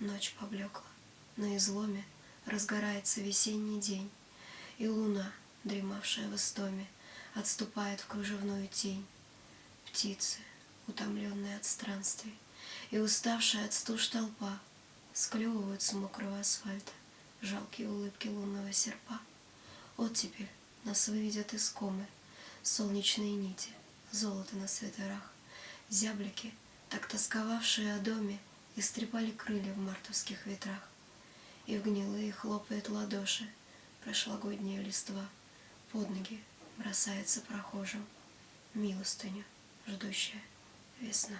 Ночь поблекла, на изломе Разгорается весенний день, И луна, дремавшая в истоме, Отступает в кружевную тень. Птицы, утомленные от странствий, И уставшая от стуж толпа, Склевывают с мокрого асфальта Жалкие улыбки лунного серпа. Оттепель нас выведет из комы, Солнечные нити, золото на свитерах, Зяблики, так тосковавшие о доме, Истрепали крылья в мартовских ветрах, И в гнилые хлопает ладоши Прошлогодняя листва, Под ноги бросается прохожим. Милостыню, ждущая весна.